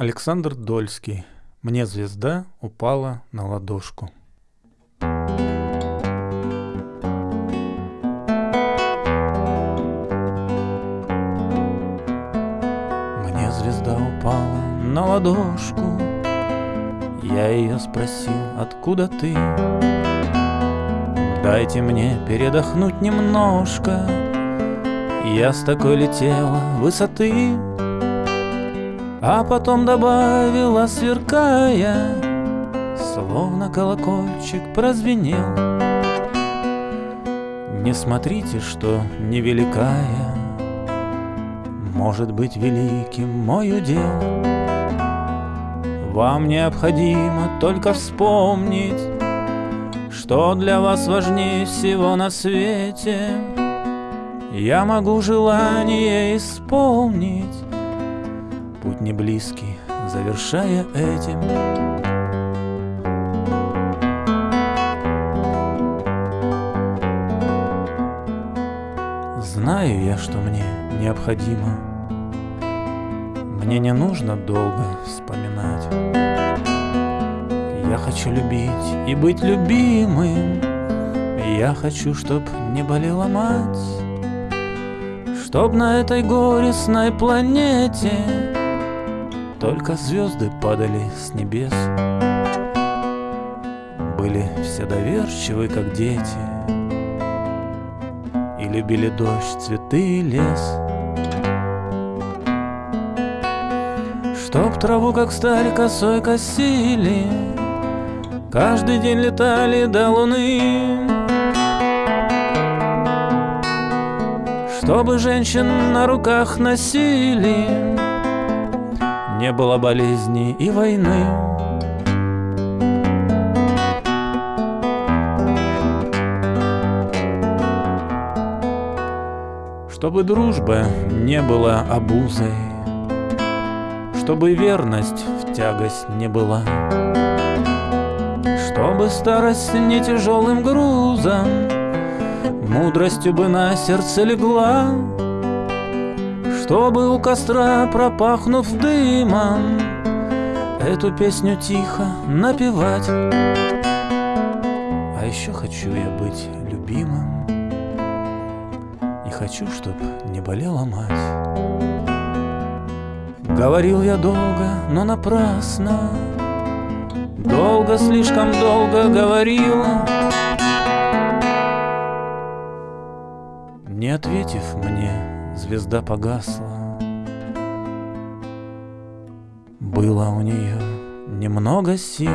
Александр Дольский. Мне звезда упала на ладошку. Мне звезда упала на ладошку. Я ее спросил, откуда ты? Дайте мне передохнуть немножко. Я с такой летела высоты, а потом добавила, сверкая, Словно колокольчик прозвенел. Не смотрите, что невеликая Может быть великим мой удел. Вам необходимо только вспомнить, Что для вас важнее всего на свете. Я могу желание исполнить, Путь не близкий, завершая этим. Знаю я, что мне необходимо. Мне не нужно долго вспоминать. Я хочу любить и быть любимым. Я хочу, чтоб не болела мать. Чтоб на этой горестной планете Только звезды падали с небес. Были все доверчивы, как дети И любили дождь, цветы и лес. Чтоб траву, как сталь, косой косили Каждый день летали до луны. Чтобы женщин на руках носили Не было болезни и войны. Чтобы дружба не была обузой Чтобы верность в тягость не была Чтобы старость не тяжелым грузом Мудростью бы на сердце легла Чтобы у костра, пропахнув дымом Эту песню тихо напевать. А еще хочу я быть любимым. И хочу, чтоб не болела мать. Говорил я долго, но напрасно. Долго, слишком долго говорил Не ответив мне, звезда погасла. Было у нее немного сил,